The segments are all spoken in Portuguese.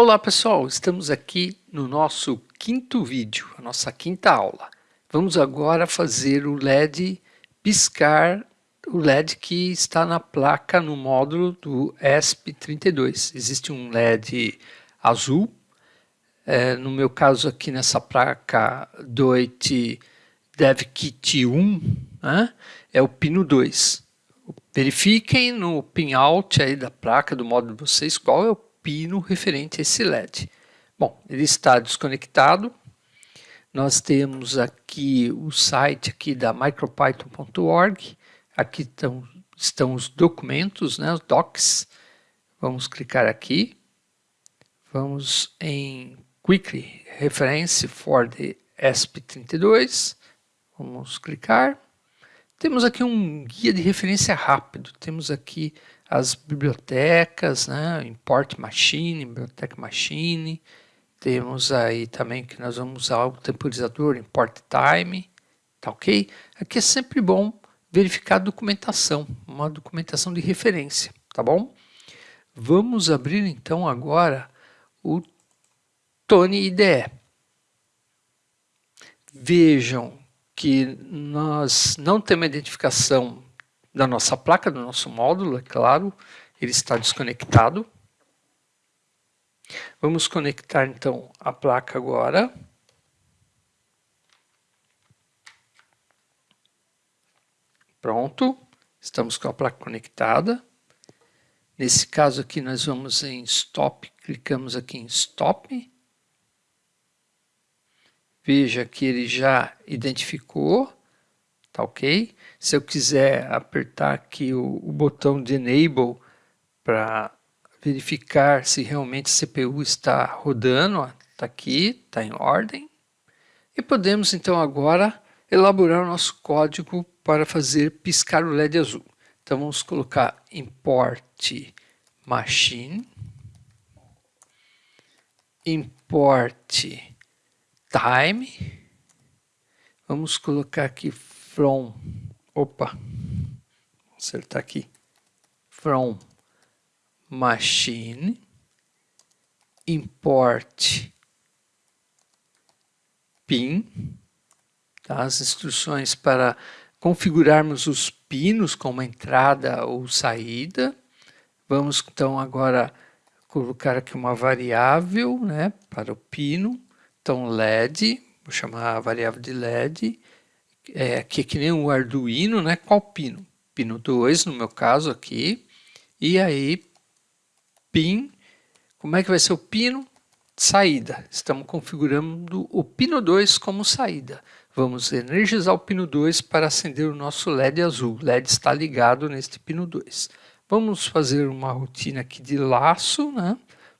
Olá pessoal, estamos aqui no nosso quinto vídeo, a nossa quinta aula. Vamos agora fazer o LED piscar, o LED que está na placa no módulo do ESP32. Existe um LED azul, é, no meu caso aqui nessa placa DOIT DevKit 1, né, é o pino 2. Verifiquem no pinout aí da placa do módulo de vocês qual é o pino referente a esse LED. Bom, ele está desconectado. Nós temos aqui o site aqui da micropython.org. Aqui estão, estão os documentos, né, os docs. Vamos clicar aqui. Vamos em Quickly Reference for the ESP32. Vamos clicar. Temos aqui um guia de referência rápido, temos aqui as bibliotecas, né, import machine, biblioteca machine, temos aí também que nós vamos usar o temporizador import time, tá ok? Aqui é sempre bom verificar a documentação, uma documentação de referência, tá bom? Vamos abrir então agora o Tony IDE. Vejam que nós não temos identificação da nossa placa, do nosso módulo, é claro, ele está desconectado. Vamos conectar então a placa agora. Pronto, estamos com a placa conectada. Nesse caso aqui nós vamos em Stop, clicamos aqui em Stop. Veja que ele já identificou, tá ok? Se eu quiser apertar aqui o, o botão de Enable para verificar se realmente a CPU está rodando, está aqui, está em ordem. E podemos então agora elaborar o nosso código para fazer piscar o LED azul. Então vamos colocar import machine, import time. Vamos colocar aqui from, opa, vou acertar aqui, from machine, import pin, tá? as instruções para configurarmos os pinos como entrada ou saída. Vamos então agora colocar aqui uma variável né, para o pino. Então, LED, vou chamar a variável de LED, é, aqui é que nem o Arduino, né? Qual pino? Pino 2, no meu caso aqui, e aí pin, como é que vai ser o pino? Saída, estamos configurando o pino 2 como saída. Vamos energizar o pino 2 para acender o nosso LED azul. O LED está ligado neste pino 2. Vamos fazer uma rotina aqui de laço, né?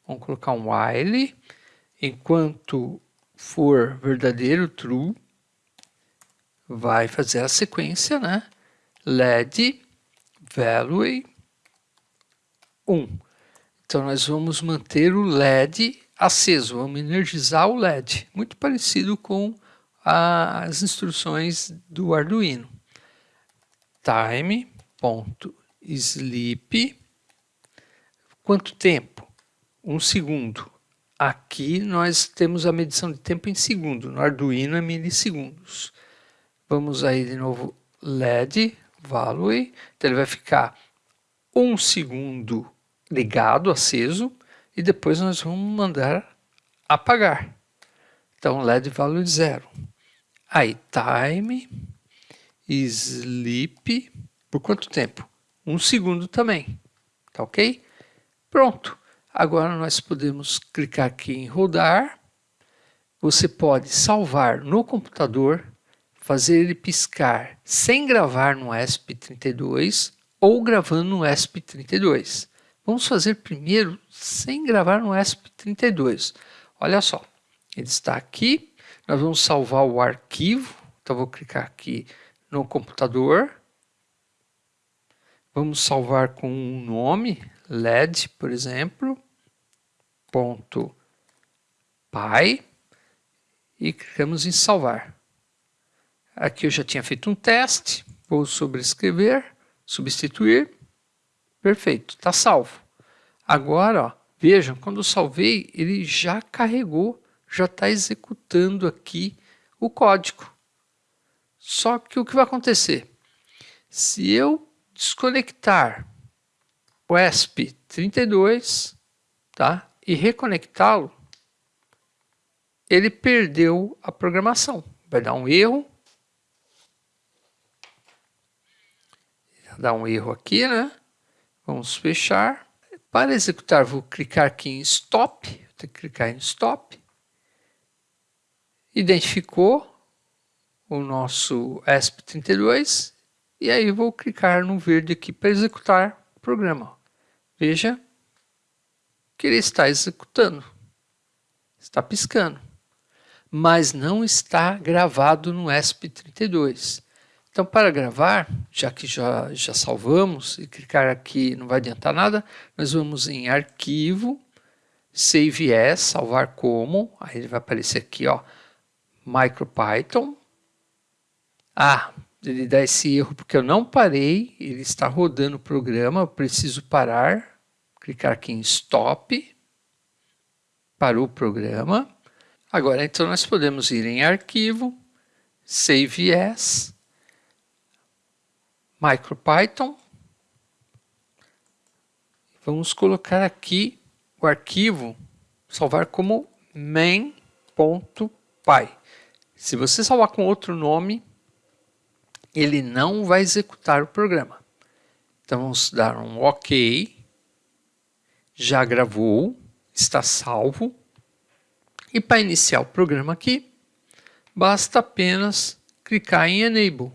Vamos colocar um while. Enquanto for verdadeiro, true, vai fazer a sequência, né? LED value 1. Então, nós vamos manter o LED aceso, vamos energizar o LED, muito parecido com as instruções do Arduino. Time.sleep, quanto tempo? Um segundo. Aqui nós temos a medição de tempo em segundo, no Arduino é milissegundos. Vamos aí de novo LED value, então ele vai ficar um segundo ligado, aceso, e depois nós vamos mandar apagar. Então LED value zero. Aí time sleep por quanto tempo? Um segundo também, tá ok? Pronto. Agora nós podemos clicar aqui em rodar. Você pode salvar no computador, fazer ele piscar sem gravar no ESP32 ou gravando no ESP32. Vamos fazer primeiro sem gravar no ESP32. Olha só, ele está aqui, nós vamos salvar o arquivo, então vou clicar aqui no computador, vamos salvar com um nome, LED, por exemplo, ponto pai e clicamos em salvar. Aqui eu já tinha feito um teste, vou sobrescrever, substituir, perfeito, está salvo. Agora, ó, Vejam, quando eu salvei, ele já carregou, já está executando aqui o código. Só que o que vai acontecer? Se eu desconectar o ESP32 tá? e reconectá-lo, ele perdeu a programação. Vai dar um erro. Dar um erro aqui, né? Vamos fechar. Para executar, vou clicar aqui em Stop. Vou ter que clicar em Stop. Identificou o nosso ESP32 e aí vou clicar no verde aqui para executar o programa. Veja que ele está executando, está piscando, mas não está gravado no ESP32. Então, para gravar, já que já, já salvamos, e clicar aqui não vai adiantar nada, nós vamos em Arquivo, Save As, Salvar Como, aí ele vai aparecer aqui, ó, MicroPython. Ah, ele dá esse erro porque eu não parei, ele está rodando o programa, eu preciso parar, clicar aqui em Stop, parou o programa. Agora, então, nós podemos ir em Arquivo, Save As, MicroPython. Vamos colocar aqui o arquivo, salvar como main.py. Se você salvar com outro nome, ele não vai executar o programa. Então vamos dar um OK. Já gravou, está salvo. E para iniciar o programa aqui, basta apenas clicar em Enable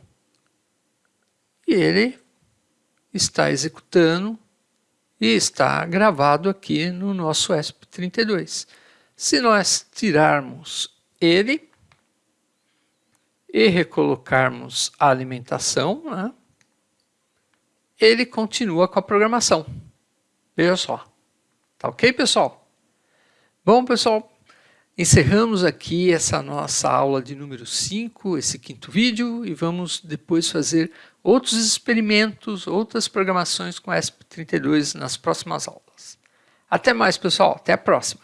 ele está executando e está gravado aqui no nosso ESP32. Se nós tirarmos ele e recolocarmos a alimentação, né, ele continua com a programação. Veja só. Tá ok, pessoal? Bom, pessoal, Encerramos aqui essa nossa aula de número 5, esse quinto vídeo, e vamos depois fazer outros experimentos, outras programações com ESP32 nas próximas aulas. Até mais, pessoal. Até a próxima.